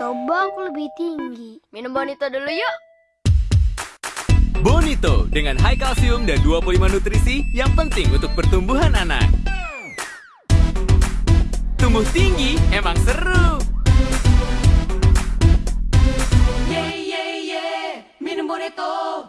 Coba aku lebih tinggi. Minum Bonito dulu yuk. Bonito dengan high kalsium dan 25 nutrisi yang penting untuk pertumbuhan anak. Tumbuh tinggi emang seru. Yeah, yeah, yeah. Minum Bonito.